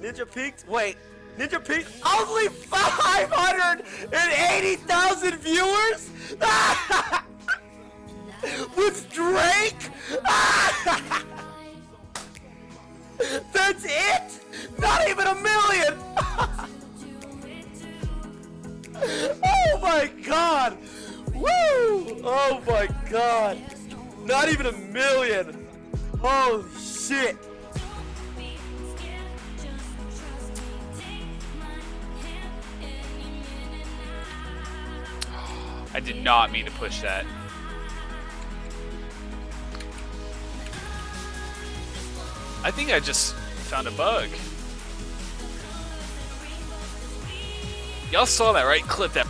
Ninja peaked. Wait, Ninja peaked. Only 580,000 viewers with Drake. That's it. Not even a million. oh my god. Woo! Oh my god. Not even a million. Holy shit. I did not mean to push that. I think I just found a bug. Y'all saw that, right? Clip that.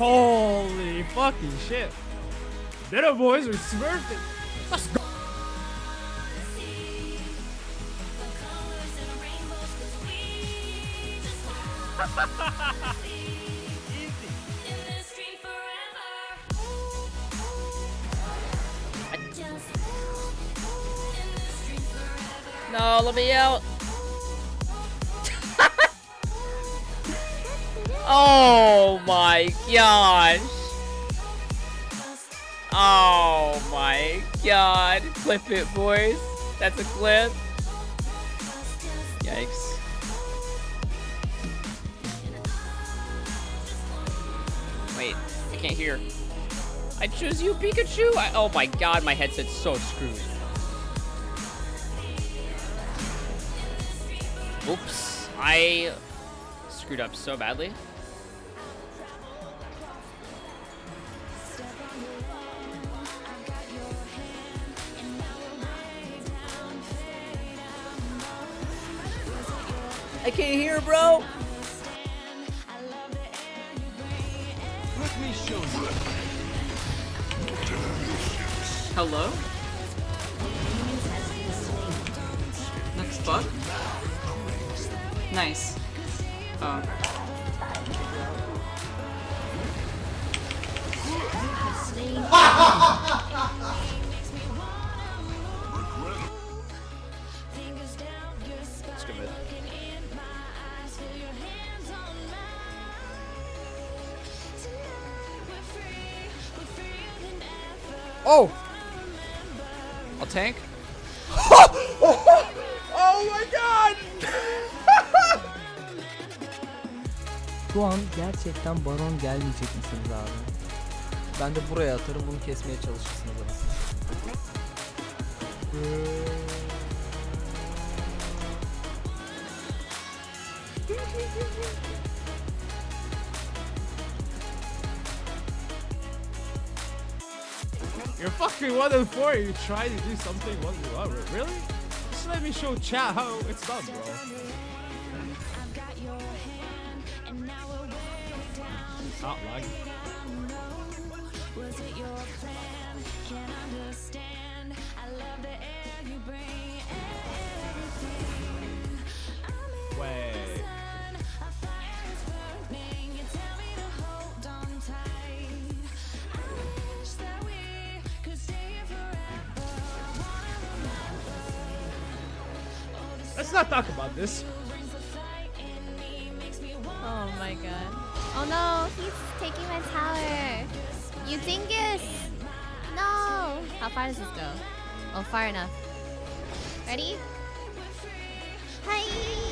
Holy fucking shit. Little boys are smurfing. Let's go. No, let me out. Oh my gosh. Oh my god. Clip it, boys. That's a clip. Yikes. Wait, I can't hear. I choose you, Pikachu. I, oh my god, my headset's so screwed. Oops, I screwed up so badly. I can't hear, bro. Let me show you. Hello? Next bug? Nice. Oh. Oh! I'll tank. Oh my god! Şu an gerçekten baron gelmeyecek misiniz abi? Ben de buraya atarım bunu kesmeye çalışırsınız ama. You're fucking one and four. You try to do something one and one. Really? Just let me show chat how it's done, bro. Not. Let's not talk about this. Oh my god. Oh no, he's taking my tower. You dingus! No! How far does this go? Oh, far enough. Ready? Hi.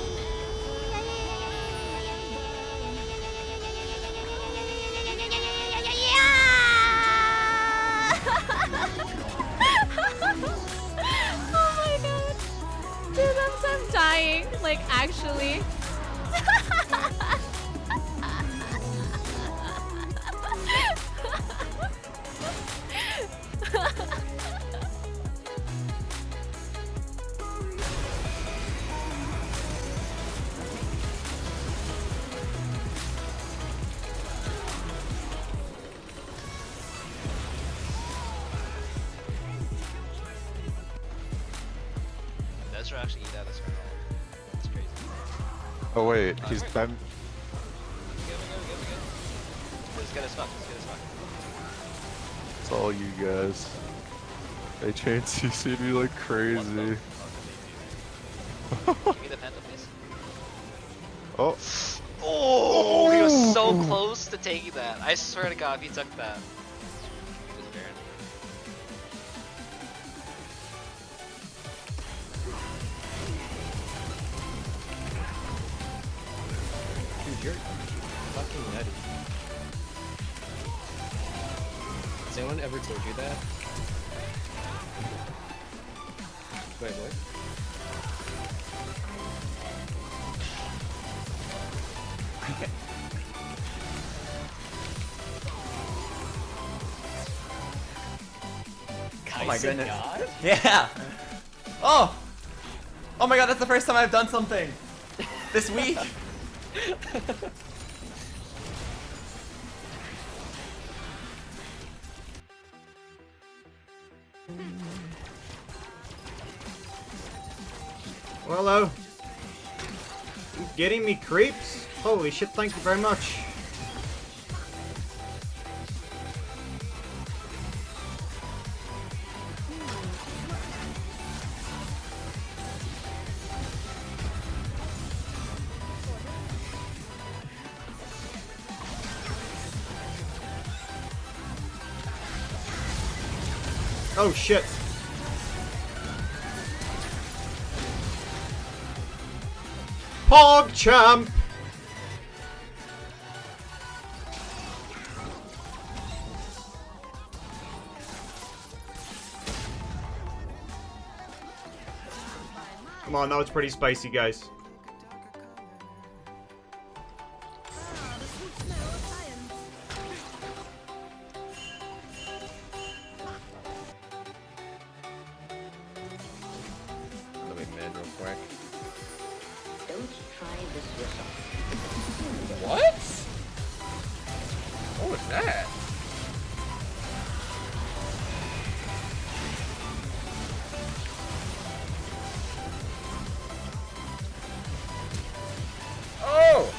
I'm, dying. Like, actually. Are actually eat out of this roll. That's crazy. Oh wait, he's go, go, go. Let's get. Let's get. It's all you guys. They chain CC'd me like crazy. Give me the penta, please. Oh, Oh, he was so close to taking that. I swear to God, if he took that. You're fucking nutty. Has anyone ever told you that? Wait, what? Oh my goodness. Yeah. Oh. Oh my god, that's the first time I've done something this week. Well, hello. You getting me creeps? Holy shit, thank you very much. Oh shit. Pog champ! Come on, now it's pretty spicy, guys. That? Oh!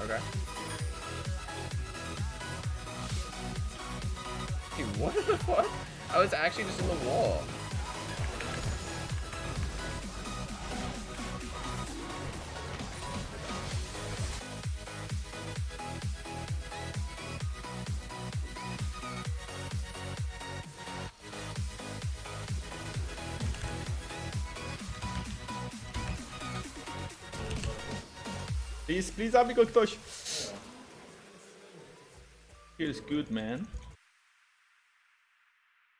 Okay. Dude, what the fuck? I was actually just in the wall. Please, please, zabij go ktoś. Feels good, man.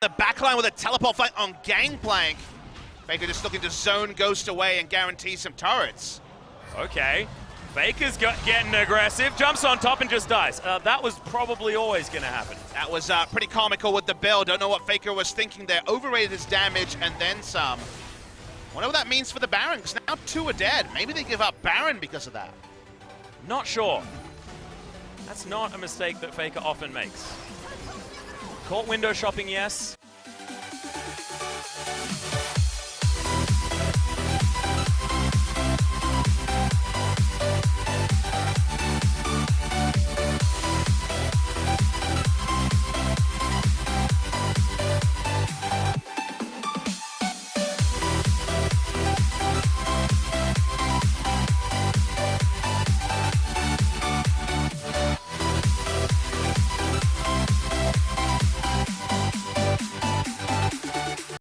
The backline with a teleport fight on Gangplank. Faker just looking to zone Ghost away and guarantee some turrets. Okay. Faker's got, getting aggressive, jumps on top and just dies. Uh, that was probably always going to happen. That was uh, pretty comical with the build. Don't know what Faker was thinking there. Overrated his damage and then some. Wonder what that means for the Baron, because now two are dead. Maybe they give up Baron because of that. Not sure. That's not a mistake that Faker often makes. Caught window shopping, yes.